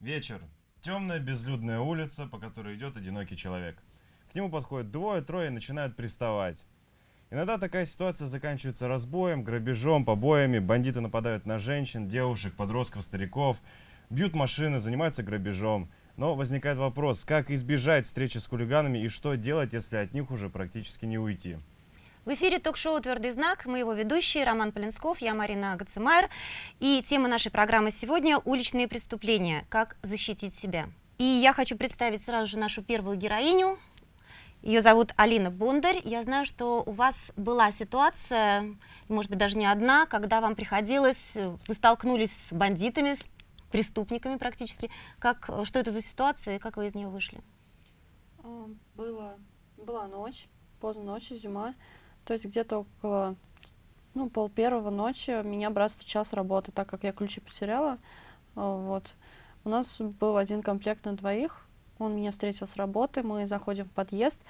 Вечер. Темная безлюдная улица, по которой идет одинокий человек. К нему подходят двое-трое и начинают приставать. Иногда такая ситуация заканчивается разбоем, грабежом, побоями. Бандиты нападают на женщин, девушек, подростков, стариков, бьют машины, занимаются грабежом. Но возникает вопрос, как избежать встречи с хулиганами и что делать, если от них уже практически не уйти. В эфире ток-шоу «Твердый знак». Мы его ведущие Роман Полинсков, я Марина Гацемайер. И тема нашей программы сегодня – уличные преступления. Как защитить себя. И я хочу представить сразу же нашу первую героиню. Ее зовут Алина Бондарь. Я знаю, что у вас была ситуация, может быть, даже не одна, когда вам приходилось, вы столкнулись с бандитами, с преступниками практически. Как, что это за ситуация как вы из нее вышли? А, было, была ночь, поздно ночью, зима. То есть где-то около ну, пол первого ночи меня брат встречал с работы, так как я ключи потеряла. А, вот. У нас был один комплект на двоих, он меня встретил с работы, мы заходим в подъезд,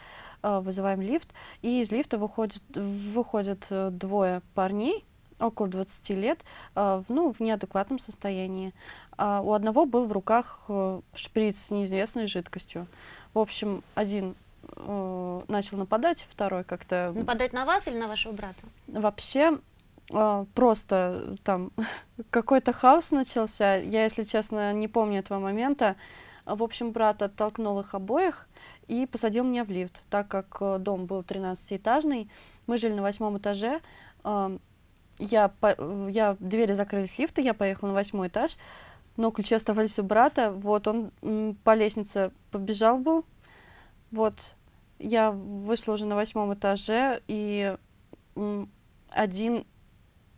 э, вызываем лифт, и из лифта выходит, выходят э, двое парней, около 20 лет, э, ну, в неадекватном состоянии. А у одного был в руках шприц с неизвестной жидкостью. В общем, один начал нападать, второй как-то... Нападать на вас или на вашего брата? Вообще, просто там какой-то хаос начался. Я, если честно, не помню этого момента. В общем, брат оттолкнул их обоих и посадил меня в лифт, так как э, дом был 13-этажный. Мы жили на восьмом этаже. Я, по, я, двери закрылись лифта, я поехала на восьмой этаж, но ключи оставались у брата. Вот он по лестнице побежал был. Вот я вышла уже на восьмом этаже, и один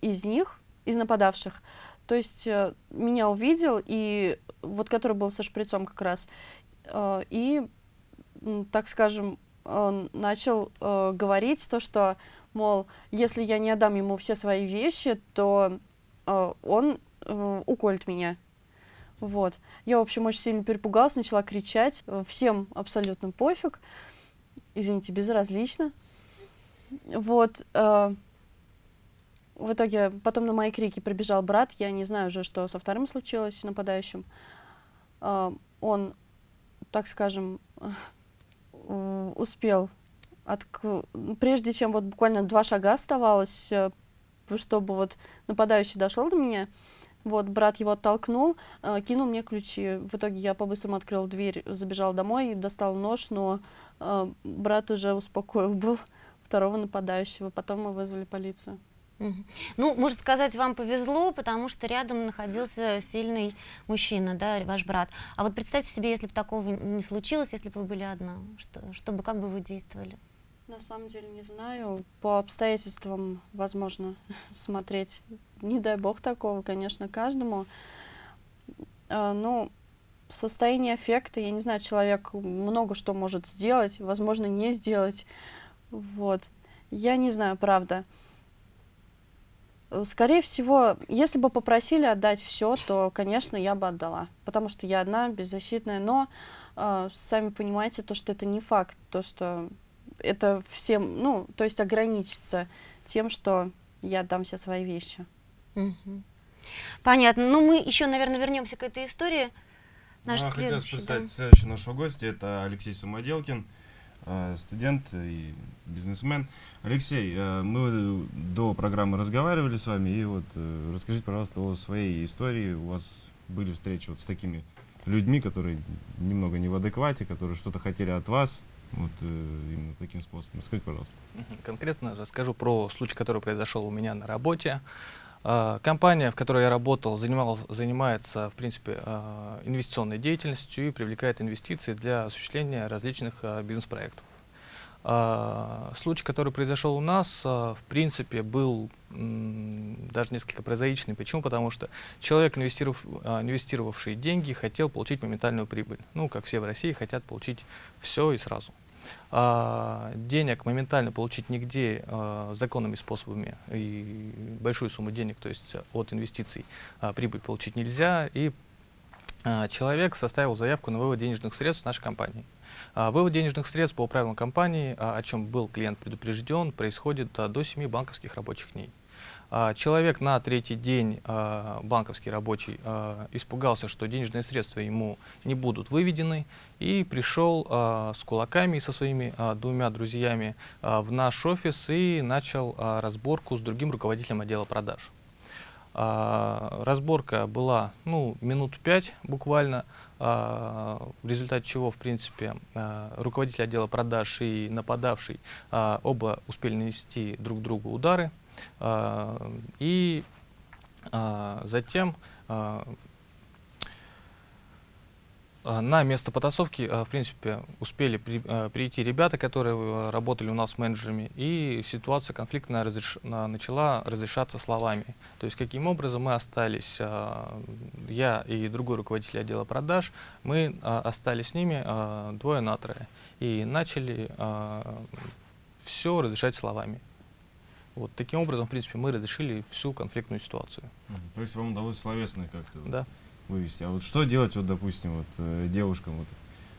из них, из нападавших, то есть э, меня увидел, и вот который был со шприцом как раз, э, и, так скажем, он начал э, говорить то, что, мол, если я не отдам ему все свои вещи, то он уколет меня. Вот. Я, в общем, очень сильно перепугалась, начала кричать. Всем абсолютно пофиг. Извините, безразлично. Вот в итоге потом на мои крики прибежал брат. Я не знаю уже, что со вторым случилось, нападающим. Uh, он, так скажем, uh, успел, от, прежде чем вот буквально два шага оставалось, uh, чтобы вот нападающий дошел до меня, вот, брат его оттолкнул, э, кинул мне ключи. В итоге я по-быстрому открыл дверь, забежал домой, достал нож, но э, брат уже успокоил был второго нападающего. Потом мы вызвали полицию. Ну, можно сказать, вам повезло, потому что рядом находился сильный мужчина, да, ваш брат. А вот представьте себе, если бы такого не случилось, если бы вы были одна, что, чтобы, как бы вы действовали? На самом деле не знаю. По обстоятельствам возможно смотреть. Не дай бог такого, конечно, каждому. А, но состояние эффекта, я не знаю, человек много что может сделать, возможно, не сделать. Вот. Я не знаю, правда. Скорее всего, если бы попросили отдать все, то, конечно, я бы отдала, потому что я одна, беззащитная, но э, сами понимаете, то, что это не факт, то, что это всем, ну, то есть ограничится тем, что я отдам все свои вещи. Угу. Понятно. Ну, мы еще, наверное, вернемся к этой истории. Наш ну, хотелось представить да. следующего нашего гостя, это Алексей Самоделкин. Э, студент и бизнесмен. Алексей, э, мы до программы разговаривали с вами, и вот э, расскажите, пожалуйста, о своей истории. У вас были встречи вот с такими людьми, которые немного не в адеквате, которые что-то хотели от вас, вот именно таким способом. Расскажите, пожалуйста. Конкретно расскажу про случай, который произошел у меня на работе. А, компания, в которой я работал, занимал, занимается, в принципе, а, инвестиционной деятельностью и привлекает инвестиции для осуществления различных а, бизнес-проектов. Случай, который произошел у нас, в принципе, был даже несколько прозаичный. Почему? Потому что человек, инвестиров, инвестировавший деньги, хотел получить моментальную прибыль. Ну, как все в России хотят получить все и сразу. А, денег моментально получить нигде а, законными способами и большую сумму денег, то есть от инвестиций, а, прибыль получить нельзя. И а, человек составил заявку на вывод денежных средств в нашей компании. А, вывод денежных средств по правилам компании, а, о чем был клиент предупрежден, происходит до 7 банковских рабочих дней. Человек на третий день, банковский рабочий, испугался, что денежные средства ему не будут выведены, и пришел с кулаками и со своими двумя друзьями в наш офис и начал разборку с другим руководителем отдела продаж. А, разборка была ну, минут пять буквально, а, в результате чего, в принципе, а, руководитель отдела продаж и нападавший а, оба успели нанести друг другу удары. А, и а, затем а, на место потасовки, а, в принципе, успели при, а, прийти ребята, которые работали у нас менеджерами, и ситуация конфликтная разреш... начала разрешаться словами. То есть, каким образом мы остались, я и другой руководитель отдела продаж, мы остались с ними двое на трое, и начали все разрешать словами. Вот таким образом, в принципе, мы разрешили всю конфликтную ситуацию. То есть вам удалось словесно как-то? Да вывести. А вот что делать, вот, допустим, вот, э, девушкам? Вот?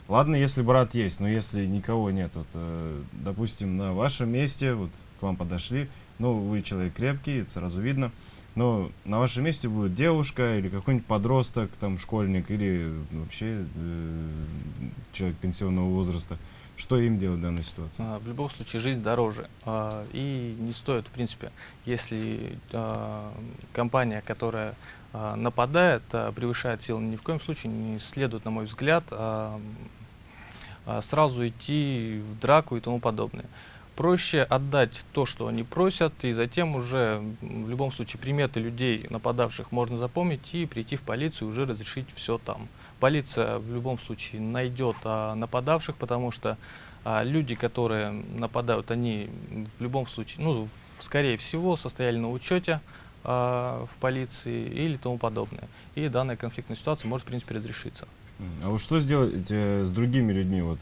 Ладно, если брат есть, но если никого нет, вот, э, допустим, на вашем месте, вот, к вам подошли, ну, вы человек крепкий, это сразу видно, но на вашем месте будет девушка или какой-нибудь подросток, там, школьник или вообще э, человек пенсионного возраста. Что им делать в данной ситуации? А, в любом случае жизнь дороже. А, и не стоит, в принципе, если а, компания, которая нападает, а, превышает силы, ни в коем случае не следует, на мой взгляд, а, сразу идти в драку и тому подобное. Проще отдать то, что они просят, и затем уже в любом случае приметы людей, нападавших, можно запомнить и прийти в полицию уже разрешить все там. Полиция в любом случае найдет нападавших, потому что люди, которые нападают, они в любом случае, ну, скорее всего, состояли на учете, а, в полиции или тому подобное. И данная конфликтная ситуация может, в принципе, разрешиться. А вот что сделать э, с другими людьми? Вот,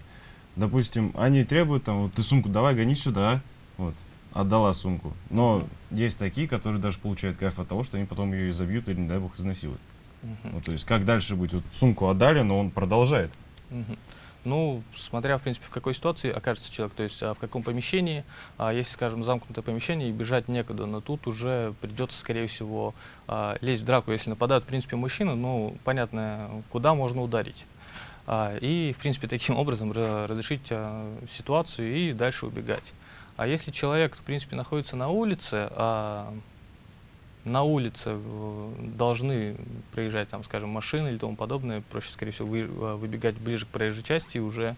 допустим, они требуют, там, вот ты сумку давай, гони сюда, вот, отдала сумку. Но uh -huh. есть такие, которые даже получают кайф от того, что они потом ее изобьют или, не дай бог, изнасилуют. Uh -huh. вот, то есть, как дальше быть? Вот сумку отдали, но он продолжает. Uh -huh. Ну, смотря, в принципе, в какой ситуации окажется человек, то есть а в каком помещении, а если, скажем, замкнутое помещение и бежать некуда, но тут уже придется, скорее всего, а, лезть в драку, если нападают, в принципе, мужчины, ну, понятно, куда можно ударить. А, и, в принципе, таким образом разрешить а, ситуацию и дальше убегать. А если человек, в принципе, находится на улице, а, на улице э, должны проезжать, там, скажем, машины или тому подобное, проще, скорее всего, вы, э, выбегать ближе к проезжей части и уже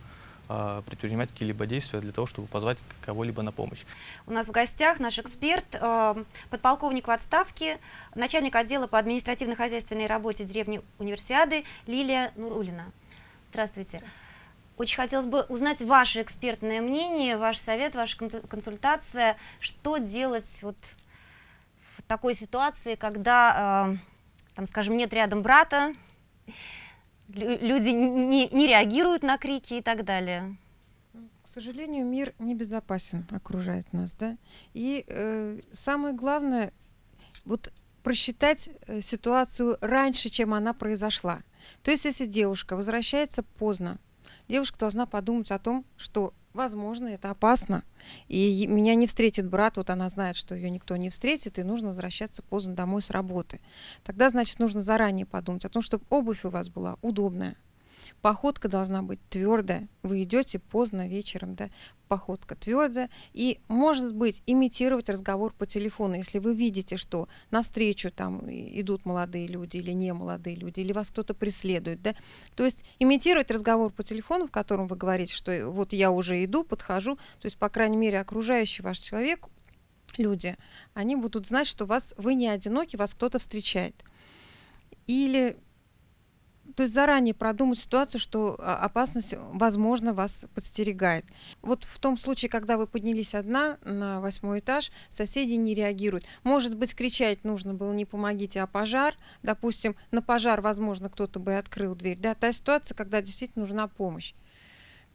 э, предпринимать какие-либо действия для того, чтобы позвать кого-либо на помощь. У нас в гостях наш эксперт, э, подполковник в отставке, начальник отдела по административно-хозяйственной работе деревни Универсиады Лилия Нурулина. Здравствуйте. Очень хотелось бы узнать ваше экспертное мнение, ваш совет, ваша консультация, что делать вот такой ситуации, когда, э, там, скажем, нет рядом брата, люди не, не реагируют на крики и так далее? К сожалению, мир небезопасен, окружает нас, да. И э, самое главное, вот просчитать э, ситуацию раньше, чем она произошла. То есть, если девушка возвращается поздно, девушка должна подумать о том, что Возможно, это опасно. И меня не встретит брат, вот она знает, что ее никто не встретит, и нужно возвращаться поздно домой с работы. Тогда, значит, нужно заранее подумать о том, чтобы обувь у вас была удобная, Походка должна быть твердая. Вы идете поздно вечером, да, походка твердая. И, может быть, имитировать разговор по телефону, если вы видите, что навстречу там идут молодые люди или не молодые люди, или вас кто-то преследует, да. То есть имитировать разговор по телефону, в котором вы говорите, что вот я уже иду, подхожу, то есть, по крайней мере, окружающий ваш человек, люди, они будут знать, что вас, вы не одиноки, вас кто-то встречает. Или то есть заранее продумать ситуацию, что а, опасность, возможно, вас подстерегает. Вот в том случае, когда вы поднялись одна на восьмой этаж, соседи не реагируют. Может быть, кричать нужно было не помогите, а пожар. Допустим, на пожар, возможно, кто-то бы открыл дверь. Да, та ситуация, когда действительно нужна помощь.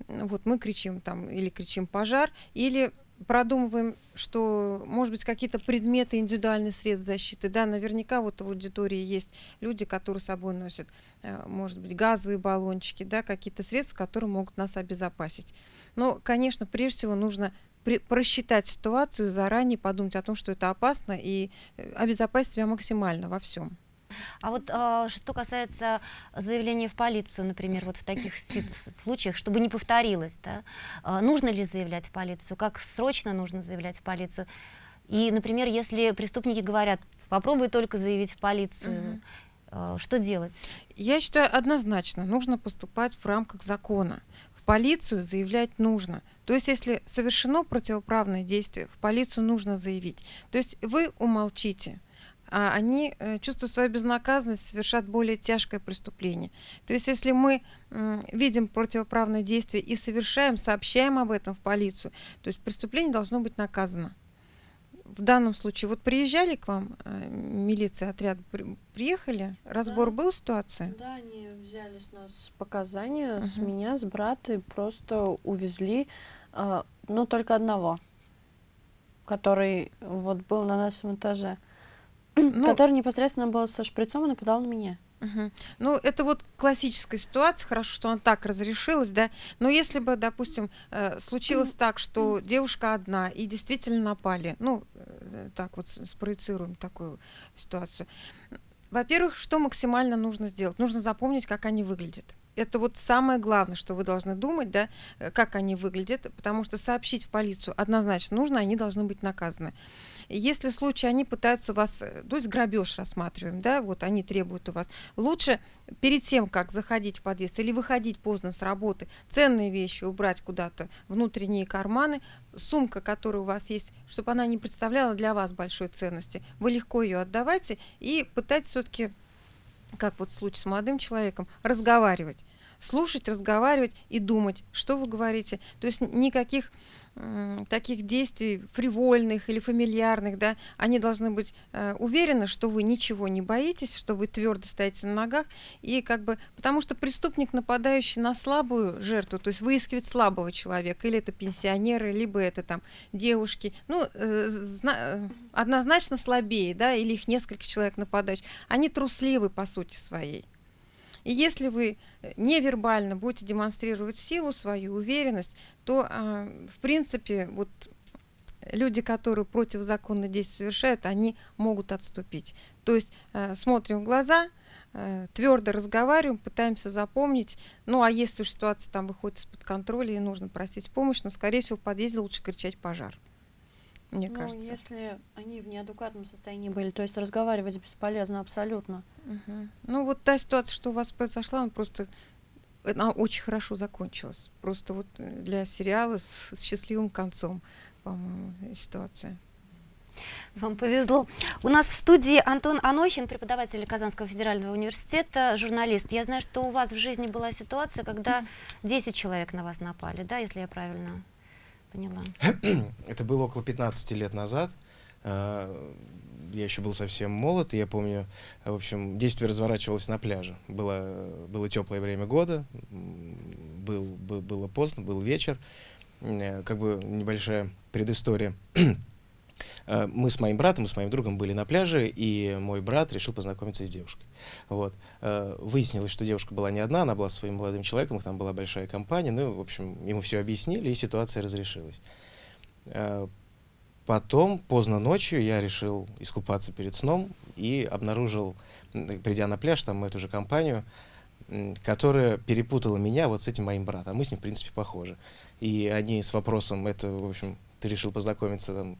Вот мы кричим там или кричим пожар, или продумываем, что, может быть, какие-то предметы, индивидуальные средства защиты. Да, наверняка вот в аудитории есть люди, которые с собой носят, э, может быть, газовые баллончики, да, какие-то средства, которые могут нас обезопасить. Но, конечно, прежде всего нужно просчитать ситуацию заранее, подумать о том, что это опасно, и э, обезопасить себя максимально во всем. А вот э, что касается заявления в полицию, например, вот в таких случаях, чтобы не повторилось, да, э, нужно ли заявлять в полицию, как срочно нужно заявлять в полицию? И, например, если преступники говорят, попробуй только заявить в полицию, угу. э, что делать? Я считаю, однозначно нужно поступать в рамках закона. В полицию заявлять нужно. То есть, если совершено противоправное действие, в полицию нужно заявить. То есть вы умолчите, а они, э, чувствуя свою безнаказанность, совершат более тяжкое преступление. То есть если мы видим противоправное действие и совершаем, сообщаем об этом в полицию, то есть преступление должно быть наказано. В данном случае, вот приезжали к вам э, милиция, отряд, при, приехали, разбор да. был ситуации? Да, они взяли с нас показания, uh-huh. с меня, с брата, и просто увезли, э, ну, только одного, который вот был на нашем этаже ну, который непосредственно был со шприцом и нападал на меня. Угу. Ну, это вот классическая ситуация, хорошо, что она так разрешилась, да, но если бы, допустим, э, случилось так, что девушка одна и действительно напали, ну, э, так вот спроецируем такую ситуацию. Во-первых, что максимально нужно сделать? Нужно запомнить, как они выглядят это вот самое главное, что вы должны думать, да, э, как они выглядят, потому что сообщить в полицию однозначно нужно, они должны быть наказаны. Если в случае они пытаются вас, э, то есть грабеж рассматриваем, да, вот они требуют у вас, лучше перед тем, как заходить в подъезд или выходить поздно с работы, ценные вещи убрать куда-то, внутренние карманы, сумка, которая у вас есть, чтобы она не представляла для вас большой ценности, вы легко ее отдавайте и пытайтесь все-таки как вот в случае с молодым человеком, разговаривать. Слушать, разговаривать и думать, что вы говорите. То есть никаких таких действий фривольных или фамильярных, да, они должны быть э, уверены, что вы ничего не боитесь, что вы твердо стоите на ногах, и как бы, потому что преступник, нападающий на слабую жертву, то есть выискивает слабого человека, или это пенсионеры, либо это там девушки, ну, э, зна- однозначно слабее, да, или их несколько человек нападающих, они трусливы по сути своей. И если вы э, невербально будете демонстрировать силу, свою уверенность, то, а, в принципе, вот люди, которые противозаконно действия совершают, они могут отступить. То есть э, смотрим в глаза, э, твердо разговариваем, пытаемся запомнить. Ну, а если ситуация там выходит из-под контроля и нужно просить помощь, ну, скорее всего, в подъезде лучше кричать пожар мне ну, кажется. Если они в неадекватном состоянии были, то есть разговаривать бесполезно абсолютно. Угу. Ну вот та ситуация, что у вас произошла, она просто она очень хорошо закончилась. Просто вот для сериала с, с счастливым концом, по-моему, ситуация. Вам повезло. У нас в студии Антон Анохин, преподаватель Казанского федерального университета, журналист. Я знаю, что у вас в жизни была ситуация, когда 10 человек на вас напали, да, если я правильно поняла. Это было около 15 лет назад. А, я еще был совсем молод, и я помню, в общем, действие разворачивалось на пляже. Было, было теплое время года, был, был, было поздно, был вечер, э, как бы небольшая предыстория. Э, мы с моим братом, с моим другом были на пляже, и мой брат решил познакомиться с девушкой. Вот. Э, выяснилось, что девушка была не одна, она была своим молодым человеком, их там была большая компания. Ну, в общем, ему все объяснили, и ситуация разрешилась. Э, потом, поздно ночью, я решил искупаться перед сном и обнаружил, придя на пляж, там эту же компанию, которая перепутала меня вот с этим моим братом. Мы с ним, в принципе, похожи. И они с вопросом, это, в общем, ты решил познакомиться там,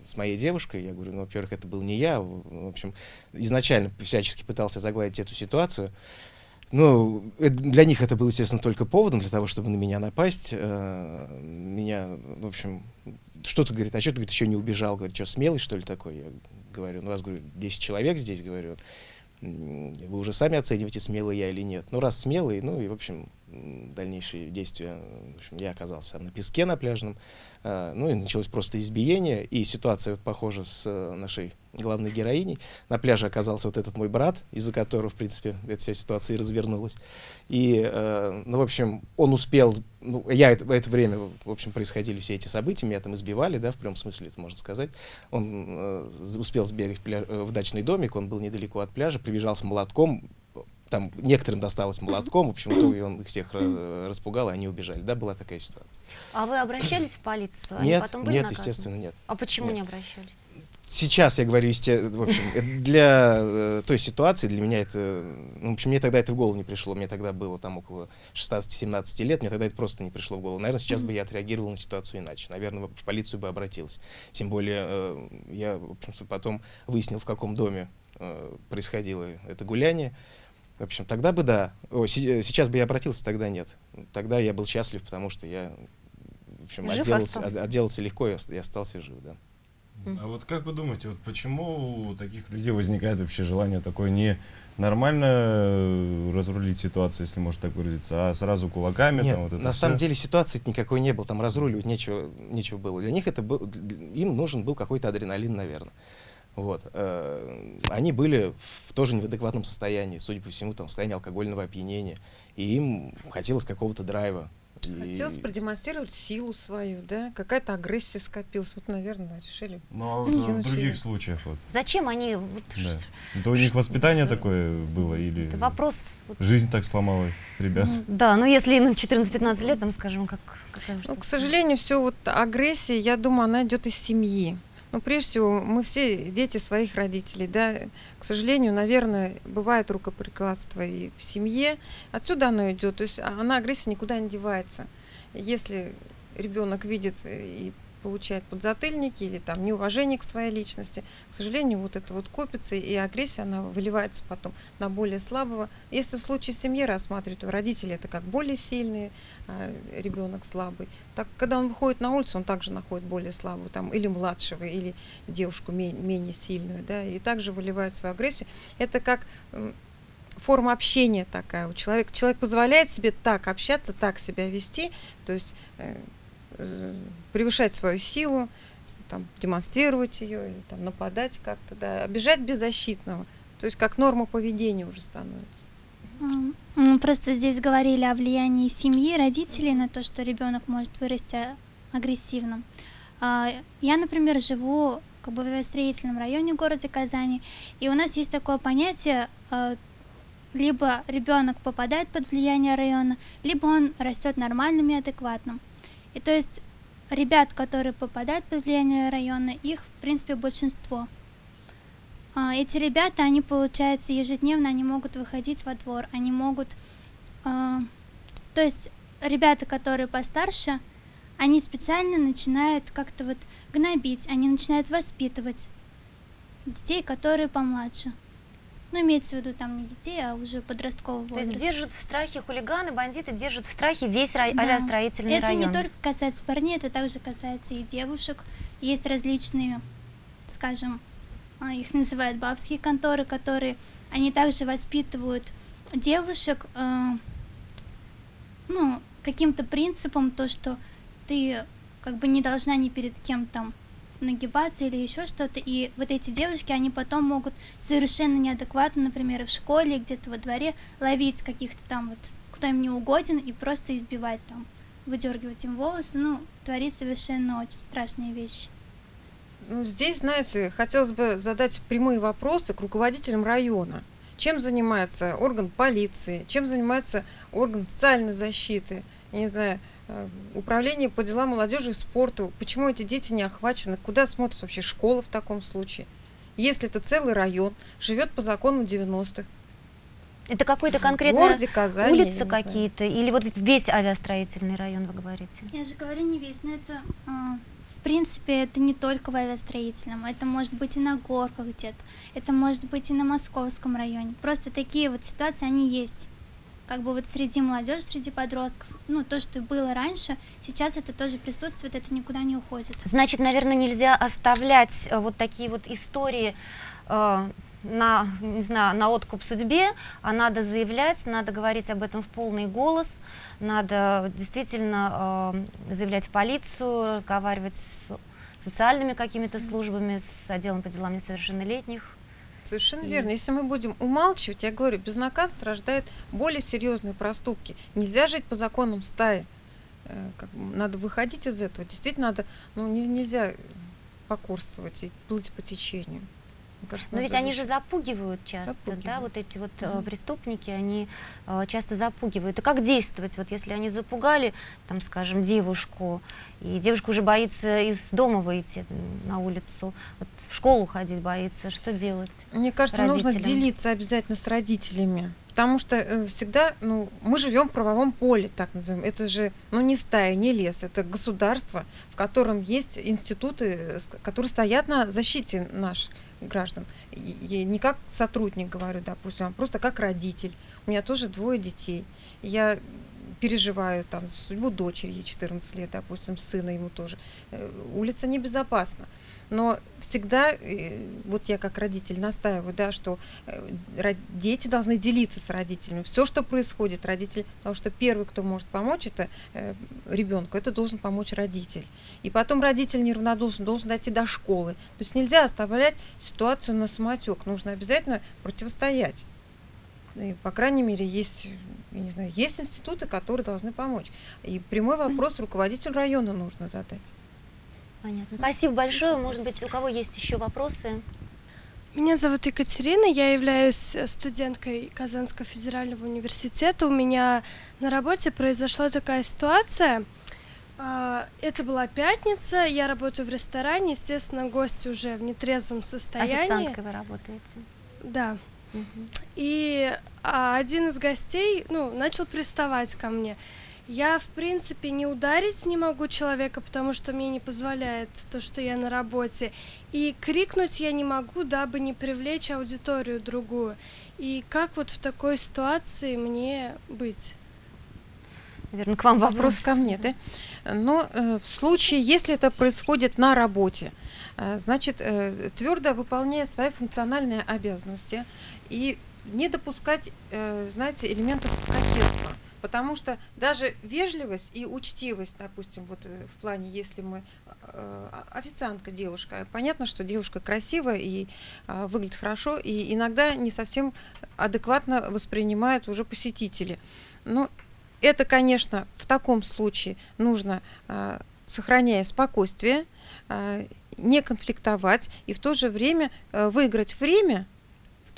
с моей девушкой. Я говорю, ну, во-первых, это был не я. В общем, изначально всячески пытался загладить эту ситуацию. Ну, для них это было, естественно, только поводом для того, чтобы на меня напасть. Э, меня, в общем, что-то говорит, а что ты, говорит, еще не убежал? Говорит, что, смелый, что ли, такой? Я говорю, ну, у вас, говорю, 10 человек здесь, говорю. Вы уже сами оцениваете, смелый я или нет. Ну, раз смелый, ну, и, в общем, дальнейшие действия, в общем, я оказался на песке на пляжном, э, ну и началось просто избиение, и ситуация вот похожа с э, нашей главной героиней. На пляже оказался вот этот мой брат, из-за которого, в принципе, эта вся ситуация и развернулась. И, э, ну, в общем, он успел, ну, я это, в это время, в общем, происходили все эти события, меня там избивали, да, в прямом смысле это можно сказать. Он э, успел сбегать в, пля... в дачный домик, он был недалеко от пляжа, прибежал с молотком, там некоторым досталось молотком, в общем, итоге он их всех распугал, и они убежали. Да, была такая ситуация. А вы обращались в полицию? Они нет, потом были нет, наказаны? естественно, нет. А почему нет. не обращались? Сейчас я говорю, в общем, для э, той ситуации, для меня это, ну, в общем, мне тогда это в голову не пришло, мне тогда было там около 16-17 лет, мне тогда это просто не пришло в голову. Наверное, сейчас бы я отреагировал на ситуацию иначе, наверное, в полицию бы обратился. Тем более, э, я, в общем потом выяснил, в каком доме э, происходило это гуляние, в общем, тогда бы да. О, сейчас бы я обратился, тогда нет. Тогда я был счастлив, потому что я в общем, отделался, отделался легко и остался жив, да. А вот как вы думаете, вот почему у таких людей возникает вообще желание такое не нормально э, разрулить ситуацию, если можно так выразиться, а сразу кулаками? Нет, там, вот это на все? самом деле ситуации никакой не было, там разруливать нечего, нечего было. Для них это был, им нужен был какой-то адреналин, наверное. Вот. Э, они были в тоже не в адекватном состоянии, судя по всему, там, в состоянии алкогольного опьянения. И им хотелось какого-то драйва. Хотелось и... продемонстрировать силу свою, да? Какая-то агрессия скопилась. Вот, наверное, решили. Ну, а в других случаях вот. Зачем они... Вот, да. Это у них воспитание да. такое было или... Это вопрос... Жизнь так сломала ребят. Да, ну если им 14-15 лет, там, скажем, как... Ну, к сожалению, все вот агрессия, я думаю, она идет из семьи. Ну, прежде всего, мы все дети своих родителей, да. К сожалению, наверное, бывает рукоприкладство и в семье. Отсюда оно идет. То есть она агрессия никуда не девается. Если ребенок видит и получает подзатыльники или там неуважение к своей личности. К сожалению, вот это вот копится, и агрессия, она выливается потом на более слабого. Если в случае семьи рассматривать, то родители это как более сильные, а ребенок слабый. Так, когда он выходит на улицу, он также находит более слабого, там, или младшего, или девушку менее, менее сильную, да, и также выливает свою агрессию. Это как форма общения такая у человека. Человек позволяет себе так общаться, так себя вести, то есть э, превышать свою силу, там, демонстрировать ее, или там, нападать как-то, да, обижать беззащитного. То есть как норма поведения уже становится. Мы просто здесь говорили о влиянии семьи, родителей на то, что ребенок может вырасти агрессивным. А, я, например, живу как бы в строительном районе города Казани, и у нас есть такое понятие а, либо ребенок попадает под влияние района, либо он растет нормальным и адекватным. И то есть ребят, которые попадают под влияние района, их, в принципе, большинство. А, эти ребята, они, получается, ежедневно, они могут выходить во двор, они могут... А, то есть ребята, которые постарше, они специально начинают как-то вот гнобить, они начинают воспитывать детей, которые помладше. Ну, имеется в виду там не детей, а уже подросткового возраста. То есть держат в страхе хулиганы, бандиты держат в страхе весь рай... да. авиастроительный это район. Это не только касается парней, это также касается и девушек. Есть различные, скажем, а, их называют бабские конторы, которые, они также воспитывают девушек, э, ну, каким-то принципом, то, что ты как бы не должна ни перед кем там нагибаться или еще что-то. И вот эти девушки, они потом могут совершенно неадекватно, например, в школе, где-то во дворе, ловить каких-то там вот, кто им не угоден, и просто избивать там, выдергивать им волосы. Ну, творить совершенно очень страшные вещи. Ну, здесь, знаете, хотелось бы задать прямые вопросы к руководителям района. Чем занимается орган полиции, чем занимается орган социальной защиты, не знаю, управление по делам молодежи и спорту. Почему эти дети не охвачены? Куда смотрит вообще школа в таком случае? Если это целый район, живет по закону 90-х. Это какой-то конкретный городе Казани, улица какие-то? Или вот весь авиастроительный район, вы говорите? Я же говорю не весь, но это, э, в принципе, это не только в авиастроительном. Это может быть и на горках где-то. Это может быть и на московском районе. Просто такие вот ситуации, они есть как бы вот среди молодежи, среди подростков, ну, то, что было раньше, сейчас это тоже присутствует, это никуда не уходит. Значит, наверное, нельзя оставлять э, вот такие вот истории э, на, не знаю, на откуп судьбе, а надо заявлять, надо говорить об этом в полный голос, надо действительно э, заявлять в полицию, разговаривать с социальными какими-то службами, с отделом по делам несовершеннолетних. Совершенно и... верно. Если мы будем умалчивать, я говорю, безнаказанность рождает более серьезные проступки. Нельзя жить по законам стаи. Э, как, надо выходить из этого. Действительно, надо, ну, не, нельзя покорствовать и плыть по течению. Кажется, Но ведь они же запугивают часто, запугивают. да, вот эти вот mm-hmm. преступники, они э, часто запугивают. И как действовать, вот если они запугали, там, скажем, девушку, и девушка уже боится из дома выйти на улицу, вот в школу ходить боится, что делать? Мне кажется, родителям? нужно делиться обязательно с родителями. Потому что э, всегда, ну, мы живем в правовом поле, так называем. Это же, ну, не стая, не лес, это государство, в котором есть институты, которые стоят на защите наших граждан. Я не как сотрудник говорю, допустим, а просто как родитель. У меня тоже двое детей. Я переживаю там судьбу дочери, ей 14 лет, допустим, сына ему тоже. Э, улица небезопасна. Но всегда, э, вот я как родитель настаиваю, да, что э, дети должны делиться с родителями. Все, что происходит, родитель, потому что первый, кто может помочь это ребенку, это должен помочь родитель. И потом родитель неравнодушен, должен дойти до школы. То есть нельзя оставлять ситуацию на самотек, нужно обязательно противостоять. И, по крайней мере, есть я не знаю, есть институты, которые должны помочь. И прямой вопрос руководителю района нужно задать. Понятно. Спасибо большое. Может быть, у кого есть еще вопросы? Меня зовут Екатерина, я являюсь студенткой Казанского федерального университета. У меня на работе произошла такая ситуация. А, это была пятница, я работаю в ресторане, естественно, гости уже в нетрезвом состоянии. Официанткой вы работаете? Да. И а, один из гостей, ну, начал приставать ко мне. Я, в принципе, не ударить не могу человека, потому что мне не позволяет то, что я на работе. И крикнуть я не могу, дабы не привлечь аудиторию другую. И как вот в такой ситуации мне быть? Наверное, к вам вопрос ко мне, да? Но э, в случае, если это происходит на работе, э, значит, э, твердо выполняя свои функциональные обязанности, и не допускать, э, знаете, элементов кокетства. Потому что даже вежливость и учтивость, допустим, вот э, в плане, если мы э, официантка девушка, понятно, что девушка красивая и э, выглядит хорошо, и иногда не совсем адекватно воспринимают уже посетители. Но это, конечно, в таком случае нужно, э, сохраняя спокойствие, э, не конфликтовать и в то же время э, выиграть время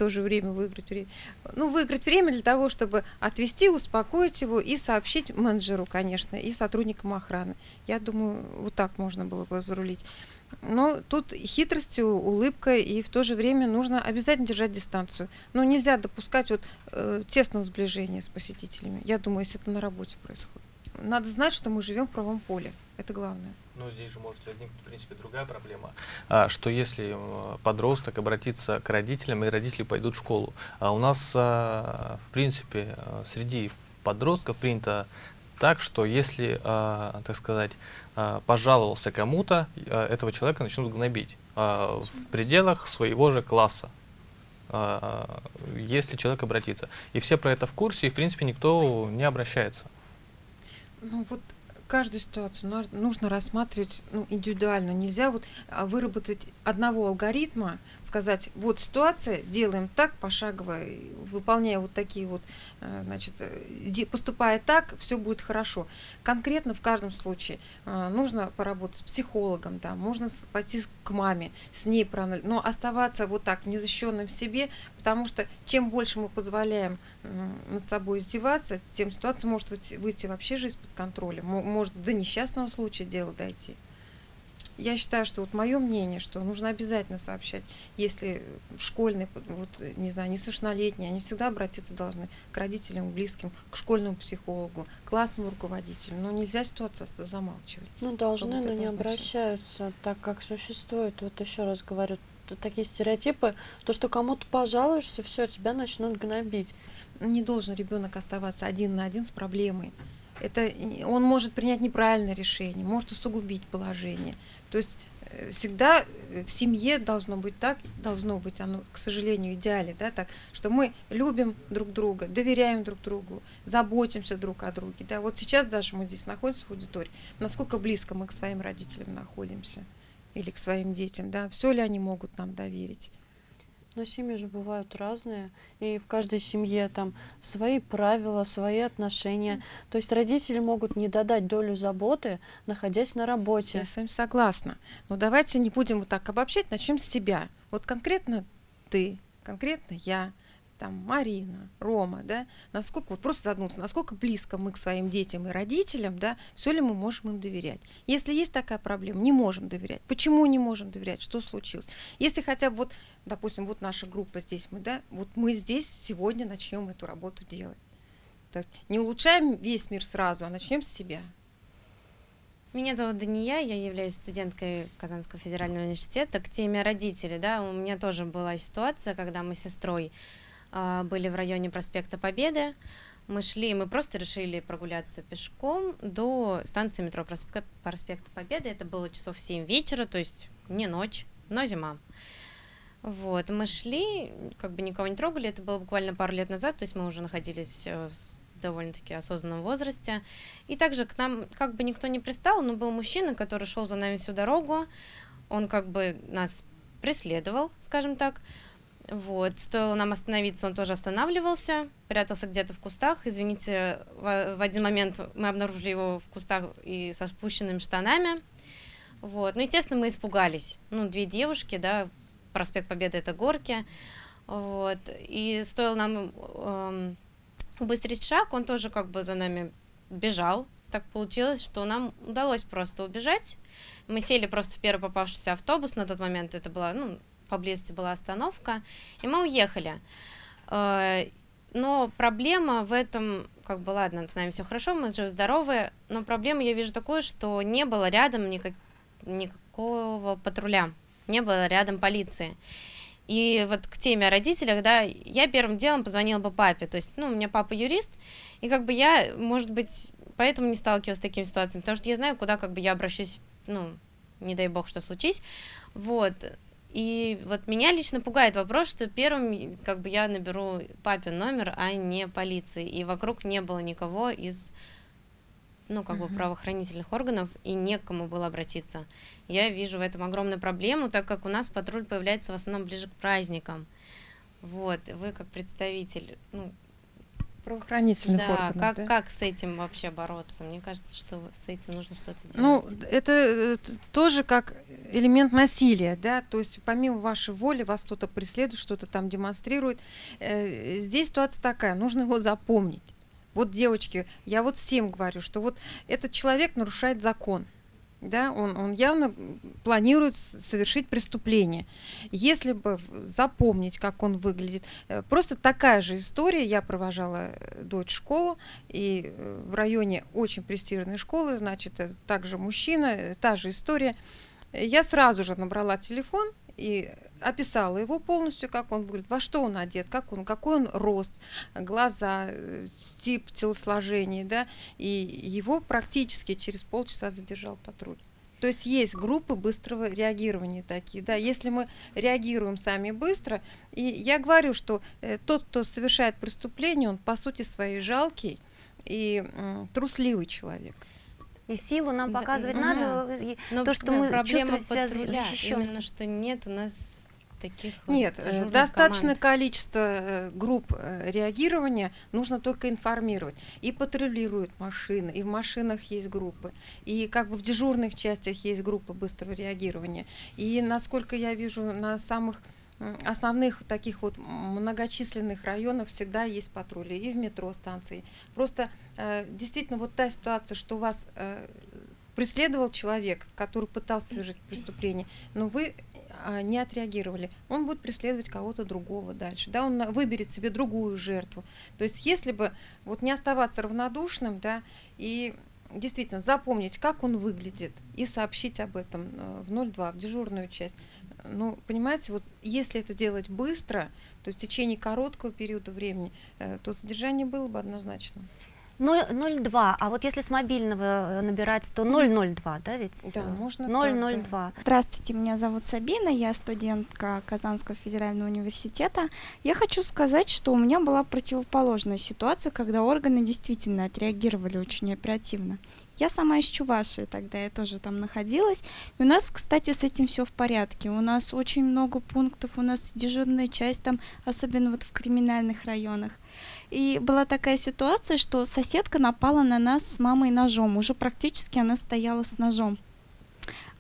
то же время выиграть время. Ну, выиграть время для того, чтобы отвести, успокоить его и сообщить менеджеру, конечно, и сотрудникам охраны. Я думаю, вот так можно было бы зарулить. Но тут хитростью, улыбкой, и в то же время нужно обязательно держать дистанцию. Но нельзя допускать вот э, тесного сближения с посетителями. Я думаю, если это на работе происходит. Надо знать, что мы живем в правом поле. Это главное. Но здесь же может возникнуть, в принципе, другая проблема, а, что если э, подросток обратится к родителям, и родители пойдут в школу. А у нас, а, в принципе, э, среди подростков принято так, что если, так сказать, пожаловался кому-то, этого человека начнут гнобить в пределах своего же класса если человек обратится. И все про это в курсе, и, в принципе, никто не обращается. Ну вот каждую ситуацию нужно рассматривать ну, индивидуально. Нельзя вот а, выработать одного алгоритма, сказать, вот ситуация, делаем так пошагово, выполняя вот такие вот, э, значит, э, поступая так, все будет хорошо. Конкретно в каждом случае э, нужно поработать с психологом, да, можно пойти к маме, с ней проанализировать, но оставаться вот так незащищенным в себе, потому что чем больше мы позволяем над собой издеваться, тем ситуация может выйти вообще же из-под контроля может до несчастного случая дело дойти. Я считаю, что вот мое мнение, что нужно обязательно сообщать, если в школьной, вот, не знаю, несовершеннолетние, они всегда обратиться должны к родителям, близким, к школьному психологу, классному руководителю. Но нельзя ситуацию замалчивать. Ну, должны, но не обращаются, так как существует, вот еще раз говорю, такие стереотипы, то, что кому-то пожалуешься, все, тебя начнут гнобить. Не должен ребенок оставаться один на один с проблемой это он может принять неправильное решение, может усугубить положение. То есть э, всегда в семье должно быть так, должно быть оно, к сожалению, идеале, да, так, что мы любим друг друга, доверяем друг другу, заботимся друг о друге, да. Вот сейчас даже мы здесь находимся в аудитории, насколько близко мы к своим родителям находимся или к своим детям, да, все ли они могут нам доверить. Но семьи же бывают разные, и в каждой семье там свои правила, свои отношения. То есть родители могут не додать долю заботы, находясь на работе. Я с вами согласна. Но давайте не будем вот так обобщать, начнем с себя. Вот конкретно ты, конкретно я, там Марина, Рома, да, насколько, вот просто задуматься, насколько близко мы к своим детям и родителям, да, все ли мы можем им доверять. Если есть такая проблема, не можем доверять. Почему не можем доверять? Что случилось? Если хотя бы вот, допустим, вот наша группа здесь, мы, да, вот мы здесь сегодня начнем эту работу делать. Так, не улучшаем весь мир сразу, а начнем с себя. Меня зовут Дания, я являюсь студенткой Казанского федерального университета. К теме родителей, да, у меня тоже была ситуация, когда мы с сестрой были в районе проспекта Победы. Мы шли, мы просто решили прогуляться пешком до станции метро проспекта Победы. Это было часов 7 вечера, то есть не ночь, но зима. Вот, мы шли, как бы никого не трогали, это было буквально пару лет назад, то есть мы уже находились э, в довольно-таки осознанном возрасте. И также к нам как бы никто не пристал, но был мужчина, который шел за нами всю дорогу, он как бы нас преследовал, скажем так. Вот, стоило нам остановиться, он тоже останавливался, прятался где-то в кустах. Извините, в, в один момент мы обнаружили его в кустах и со спущенными штанами. Вот, ну, естественно, мы испугались. Ну, две девушки, да, проспект Победы это горки. Вот, и стоило нам эм, убыстрить шаг, он тоже как бы за нами бежал. Так получилось, что нам удалось просто убежать. Мы сели просто в первый попавшийся автобус на тот момент. Это была, ну, поблизости была остановка, и мы уехали. Э, но проблема в этом, как бы, ладно, с нами все хорошо, мы живы-здоровы, но проблема я вижу такую, что не было рядом никак, никакого патруля, не было рядом полиции. И вот к теме о родителях, да, я первым делом позвонила бы папе, то есть, ну, у меня папа юрист, и как бы я, может быть, поэтому не сталкивалась с такими ситуациями, потому что я знаю, куда как бы я обращусь, ну, не дай бог, что случись, вот, и вот меня лично пугает вопрос, что первым как бы я наберу папин номер, а не полиции. И вокруг не было никого из ну, как бы правоохранительных органов, и некому было обратиться. Я вижу в этом огромную проблему, так как у нас патруль появляется в основном ближе к праздникам. Вот, вы как представитель, ну, правоохранительных да, органов. Как, да, как с этим вообще бороться? Мне кажется, что с этим нужно что-то делать. Ну, это, это тоже как элемент насилия, да, то есть помимо вашей воли вас кто-то преследует, что-то там демонстрирует. Э, здесь ситуация такая, нужно его запомнить. Вот, девочки, я вот всем говорю, что вот этот человек нарушает закон да, он, он явно планирует совершить преступление. Если бы запомнить, как он выглядит, э, просто такая же история, я провожала э, дочь в школу, и э, в районе очень престижной школы, значит, также мужчина, та же история, я сразу же набрала телефон и описала его полностью, как он выглядит, во что он одет, как он, какой он рост, глаза, тип телосложения, да, и его практически через полчаса задержал патруль. То есть есть группы быстрого реагирования такие, да, если мы реагируем сами быстро, и я говорю, что э, тот, кто совершает преступление, он по сути своей жалкий и э, трусливый человек. И силу нам показывать да, надо, да. Но то, что да, мы проблема чувствуем себя защищен. Именно что нет у нас таких Нет, вот достаточное команд. количество э, групп э, реагирования, нужно только информировать. И патрулируют машины, и в машинах есть группы, и как бы в дежурных частях есть группы быстрого реагирования. И насколько я вижу, на самых основных таких вот многочисленных районах всегда есть патрули и в метро станции. Просто э, действительно вот та ситуация, что у вас э, преследовал человек, который пытался совершить преступление, но вы не отреагировали, он будет преследовать кого-то другого дальше, да, он выберет себе другую жертву. То есть если бы вот не оставаться равнодушным, да, и действительно запомнить, как он выглядит, и сообщить об этом э, в 02, в дежурную часть. Ну, понимаете, вот если это делать быстро, то в течение короткого периода времени, э, то содержание было бы однозначно. 002, а вот если с мобильного э, набирать, то 002, да ведь? Да, можно 002. так, да. Здравствуйте, меня зовут Сабина, я студентка Казанского федерального университета. Я хочу сказать, что у меня была противоположная ситуация, когда органы действительно отреагировали очень оперативно. Я сама из Чувашии, тогда я тоже там находилась. И у нас, кстати, с этим все в порядке. У нас очень много пунктов, у нас дежурная часть там, особенно вот в криминальных районах. И была такая ситуация, что соседка напала на нас с мамой ножом. Уже практически она стояла с ножом.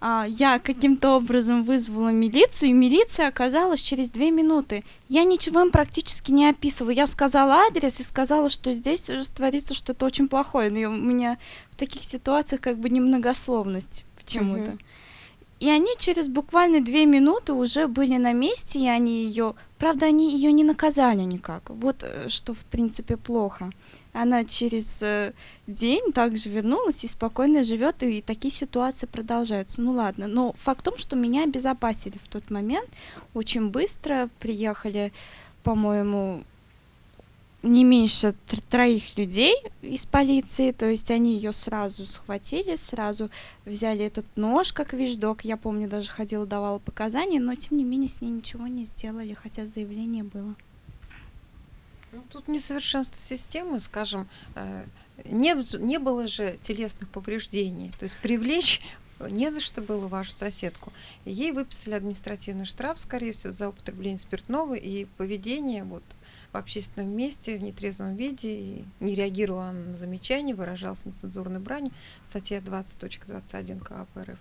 А, я каким-то образом вызвала милицию, и милиция оказалась через две минуты. Я ничего им практически не описывала. Я сказала адрес и сказала, что здесь творится что-то очень плохое. Но у меня в таких ситуациях как бы немногословность почему-то. Mm-hmm. И они через буквально две минуты уже были на месте, и они ее... Правда, они ее не наказали никак. Вот э, что, в принципе, плохо. Она через э, день также вернулась и спокойно живет, и такие ситуации продолжаются. Ну ладно, но факт в том, что меня обезопасили в тот момент. Очень быстро приехали, по-моему, не меньше троих людей из полиции, то есть они ее сразу схватили, сразу взяли этот нож как вещдок, я помню, даже ходила, давала показания, но тем не менее с ней ничего не сделали, хотя заявление было. Ну, тут несовершенство системы, скажем, э, не, не было же телесных повреждений, то есть привлечь не за что было вашу соседку. Ей выписали административный штраф, скорее всего, за употребление спиртного и поведение вот, в общественном месте в нетрезвом виде, и не реагировала на замечания, выражался нецензурной брани, статья 20.21 КАП РФ.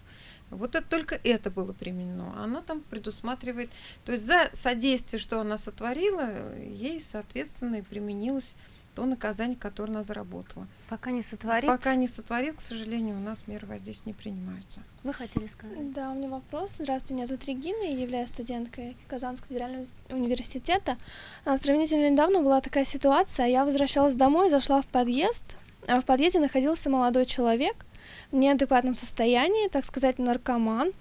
Вот это, только это было применено. Оно там предусматривает, то есть за содействие, что она сотворила, ей, соответственно, и применилось то наказание, которое она заработала. Пока не сотворит? Пока не сотворит, к сожалению, у нас меры воздействия не принимаются. Вы хотели сказать? Да, у меня вопрос. Здравствуйте, меня зовут Регина, я являюсь студенткой Казанского федерального университета. А, сравнительно недавно была такая ситуация, я возвращалась домой, зашла в подъезд, а в подъезде находился молодой человек в неадекватном состоянии, так сказать, наркоман.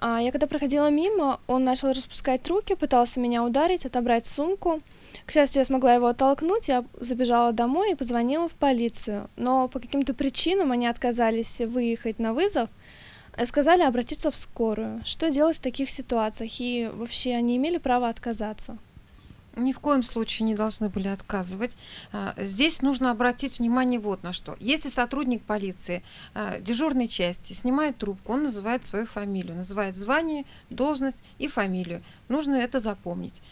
А я когда проходила мимо, он начал распускать руки, пытался меня ударить, отобрать сумку. К счастью, я смогла его оттолкнуть, я забежала домой и позвонила в полицию. Но по каким-то причинам они отказались выехать на вызов, сказали обратиться в скорую. Что делать в таких ситуациях? И вообще они имели право отказаться? Ни в коем случае не должны были отказывать. А, здесь нужно обратить внимание вот на что. Если сотрудник полиции а, дежурной части снимает трубку, он называет свою фамилию, называет звание, должность и фамилию. Нужно это запомнить.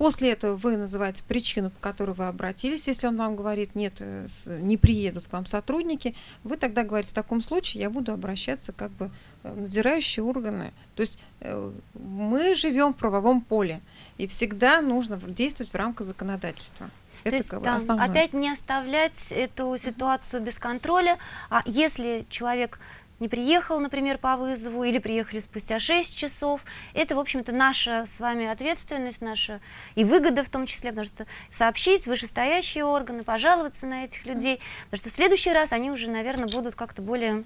Э, После этого вы называете причину, по которой вы обратились. Если он вам говорит, нет, э, не приедут к вам сотрудники, вы тогда говорите, в таком случае я буду обращаться как бы в надзирающие органы. То есть э, мы живем в правовом поле, и всегда нужно действовать в рамках законодательства. Это есть, как опять не оставлять эту ситуацию без контроля, а если человек не приехал, например, по вызову, или приехали спустя 6 часов. Это, в общем-то, наша с вами ответственность, наша и выгода в том числе, потому что сообщить вышестоящие органы, пожаловаться на этих людей, потому что в следующий раз они уже, наверное, будут как-то более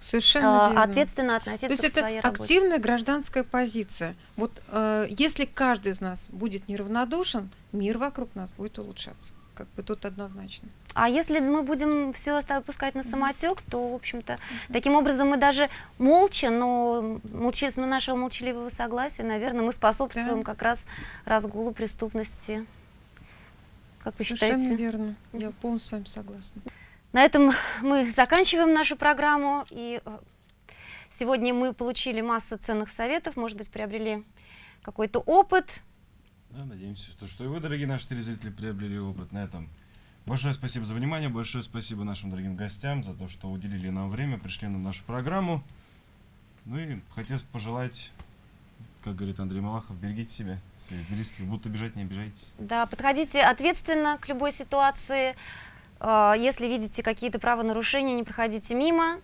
Совершенно э, ответственно относиться То есть к своей это работе. активная гражданская позиция. Вот э, если каждый из нас будет неравнодушен, мир вокруг нас будет улучшаться как бы тут однозначно. А если мы будем все опускать на самотек, то, в общем-то, таким образом мы даже молча, но молча, но нашего молчаливого согласия, наверное, мы способствуем да. как раз разгулу преступности. Как вы Совершенно считаете? верно. Я полностью с вами согласна. На этом мы заканчиваем нашу программу. И э, сегодня мы получили массу ценных советов, может быть, приобрели какой-то опыт, да, надеемся, что, что и вы, дорогие наши телезрители, приобрели опыт на этом. Большое спасибо за внимание, большое спасибо нашим дорогим гостям за то, что уделили нам время, пришли на нашу программу. Ну и хотелось пожелать, как говорит Андрей Малахов, берегите себя, своих близких, будут обижать, не обижайтесь. Да, подходите ответственно к любой ситуации. А, если видите какие-то правонарушения, не проходите мимо.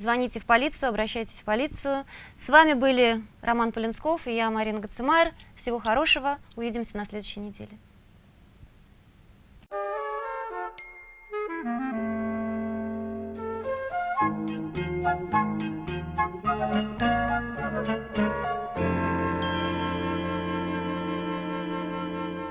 Звоните в полицию, обращайтесь в полицию. С вами были Роман Полинсков и я, Марина Гацемайр. Всего хорошего. Увидимся на следующей неделе.